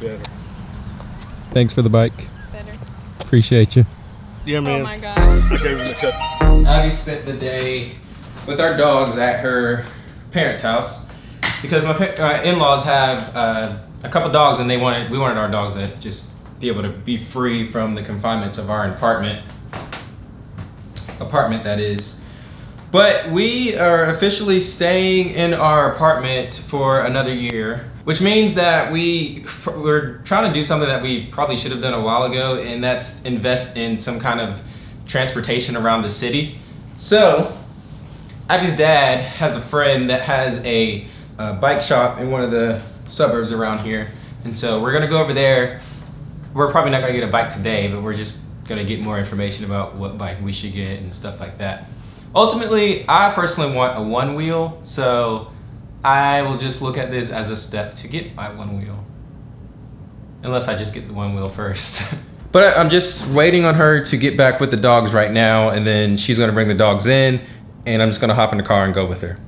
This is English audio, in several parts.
Better. Thanks for the bike. Better. Appreciate you. Yeah, man. Oh my gosh. I gave him the cut. Abby spent the day with our dogs at her parents' house because my pa- uh, in-laws have uh, a couple dogs and they wanted we wanted our dogs to just be able to be free from the confinements of our apartment apartment that is but we are officially staying in our apartment for another year which means that we we're trying to do something that we probably should have done a while ago and that's invest in some kind of transportation around the city so Abby's dad has a friend that has a, uh bike shop in one of the suburbs around here. And so we're gonna go over there. We're probably not gonna get a bike today, but we're just gonna get more information about what bike we should get and stuff like that. Ultimately, I personally want a one wheel, so I will just look at this as a step to get my one wheel. Unless I just get the one wheel first. but I'm just waiting on her to get back with the dogs right now, and then she's gonna bring the dogs in, and I'm just gonna hop in the car and go with her.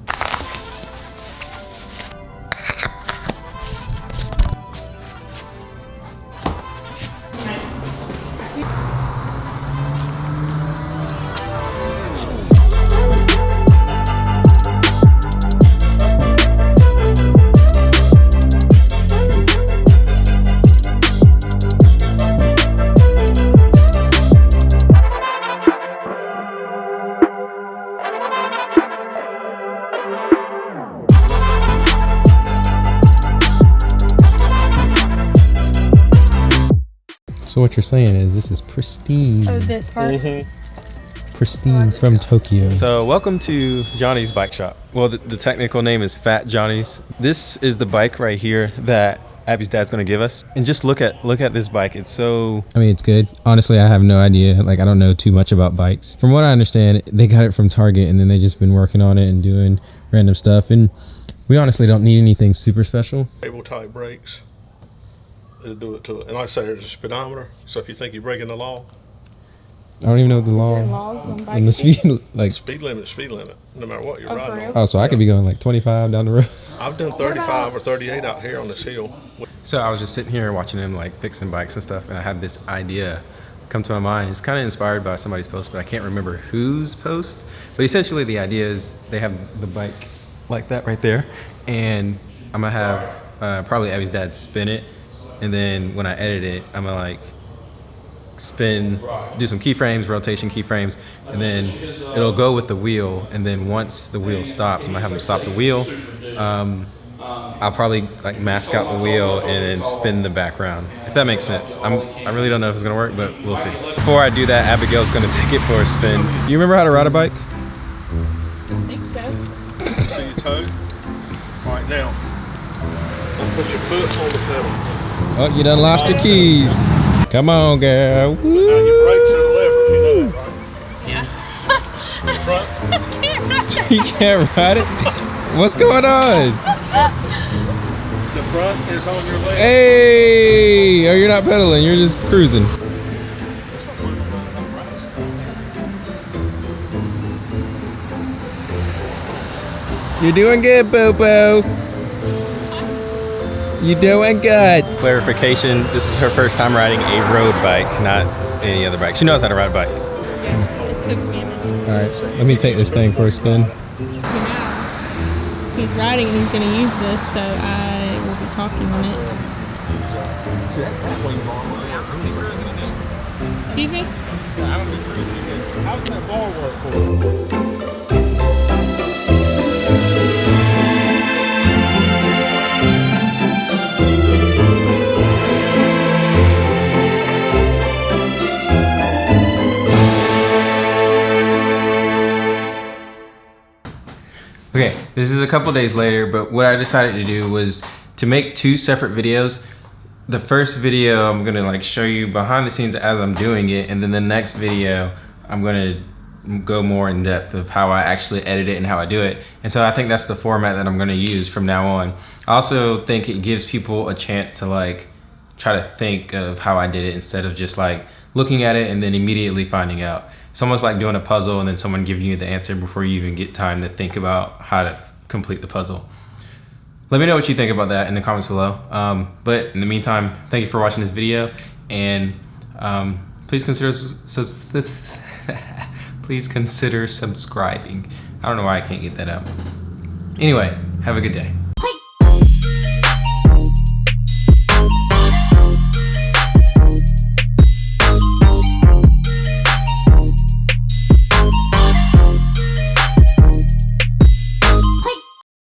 So what you're saying is this is pristine, Oh, this part. Mm-hmm. pristine from Tokyo. So welcome to Johnny's Bike Shop. Well, the, the technical name is Fat Johnny's. This is the bike right here that Abby's dad's gonna give us. And just look at look at this bike. It's so I mean, it's good. Honestly, I have no idea. Like, I don't know too much about bikes. From what I understand, they got it from Target, and then they just been working on it and doing random stuff. And we honestly don't need anything super special. Cable type brakes. It'll do it to it. And like I say, there's a speedometer. So if you think you're breaking the law, I don't even know the Is law there laws on and the speed. Like, speed limit, speed limit, no matter what you're Oh, riding on. oh, so I could be going like 25 down the road. I've done 35 or 38 out here on this hill. So I was just sitting here watching him like fixing bikes and stuff, and I had this idea come to my mind. It's kind of inspired by somebody's post, but I can't remember whose post. But essentially, the idea is they have the bike like that right there, and I'm gonna have uh, probably Abby's dad spin it, and then when I edit it, I'm gonna like spin, do some keyframes, rotation keyframes, and then it'll go with the wheel. And then once the wheel stops, I'm gonna have them stop the wheel. Um, I'll probably like mask out the wheel and then spin the background. If that makes sense. I'm, I really don't know if it's gonna work, but we'll see. Before I do that, Abigail's gonna take it for a spin. You remember how to ride a bike? I think so. See your toe? All right, now, put your foot on the pedal. Oh, you done lost your keys. Come on, girl. Now Woo. your brakes are the lever, you know that, right? Yeah. The front, you can't ride it. What's going on? the front is on your left. Hey! Oh, you're not pedaling. You're just cruising. You're doing good, Bobo. You doing good. Clarification, this is her first time riding a road bike, not any other bike. She knows how to ride a bike. It took me a minute. All right, let me take this thing for a spin. So now he's riding and he's going to use this, so I will be talking on it. Excuse me? This is a couple days later, but what I decided to do was to make two separate videos. The first video I'm gonna like show you behind the scenes as I'm doing it, and then the next video I'm gonna go more in depth of how I actually edit it and how I do it. And so I think that's the format that I'm gonna use from now on. I also think it gives people a chance to like try to think of how I did it instead of just like looking at it and then immediately finding out. It's almost like doing a puzzle and then someone giving you the answer before you even get time to think about how to complete the puzzle. Let me know what you think about that in the comments below. Um, but in the meantime, thank you for watching this video, and um, please consider please consider subscribing. I don't know why I can't get that out. Anyway, have a good day.